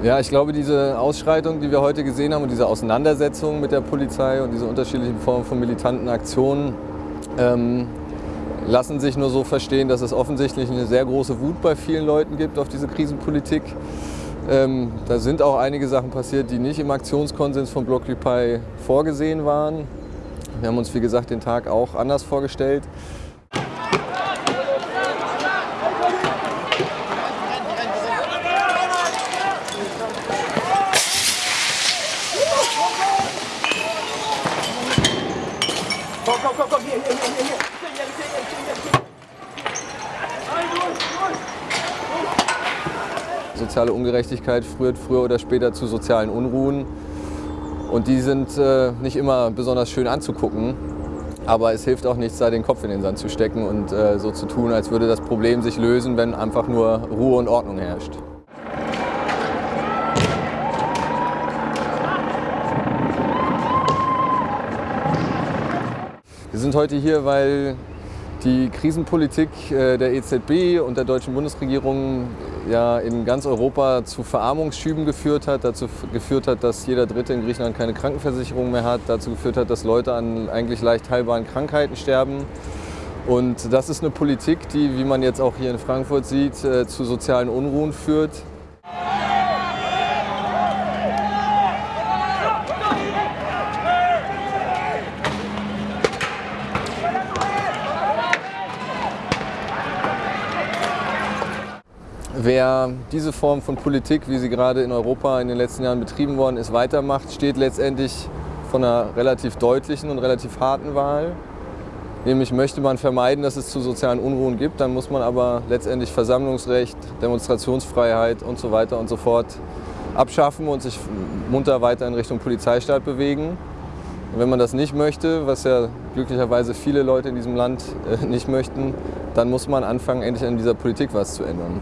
Ja, ich glaube, diese Ausschreitung, die wir heute gesehen haben und diese Auseinandersetzung mit der Polizei und diese unterschiedlichen Formen von militanten Aktionen ähm, lassen sich nur so verstehen, dass es offensichtlich eine sehr große Wut bei vielen Leuten gibt auf diese Krisenpolitik. Ähm, da sind auch einige Sachen passiert, die nicht im Aktionskonsens von Blockupy vorgesehen waren. Wir haben uns, wie gesagt, den Tag auch anders vorgestellt. Komm, komm, komm, hier, hier, hier, hier, hier. Soziale Ungerechtigkeit führt früher oder später zu sozialen Unruhen. Und die sind äh, nicht immer besonders schön anzugucken. Aber es hilft auch nichts, da den Kopf in den Sand zu stecken und äh, so zu tun, als würde das Problem sich lösen, wenn einfach nur Ruhe und Ordnung herrscht. Wir sind heute hier, weil die Krisenpolitik äh, der EZB und der deutschen Bundesregierung ja in ganz Europa zu Verarmungsschüben geführt hat, dazu geführt hat, dass jeder Dritte in Griechenland keine Krankenversicherung mehr hat, dazu geführt hat, dass Leute an eigentlich leicht heilbaren Krankheiten sterben. Und das ist eine Politik, die, wie man jetzt auch hier in Frankfurt sieht, äh, zu sozialen Unruhen führt. Wer diese Form von Politik, wie sie gerade in Europa in den letzten Jahren betrieben worden ist, weitermacht, steht letztendlich vor einer relativ deutlichen und relativ harten Wahl. Nämlich möchte man vermeiden, dass es zu sozialen Unruhen gibt, dann muss man aber letztendlich Versammlungsrecht, Demonstrationsfreiheit und so weiter und so fort abschaffen und sich munter weiter in Richtung Polizeistaat bewegen. Und wenn man das nicht möchte, was ja glücklicherweise viele Leute in diesem Land äh, nicht möchten, dann muss man anfangen, endlich an dieser Politik was zu ändern.